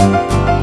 you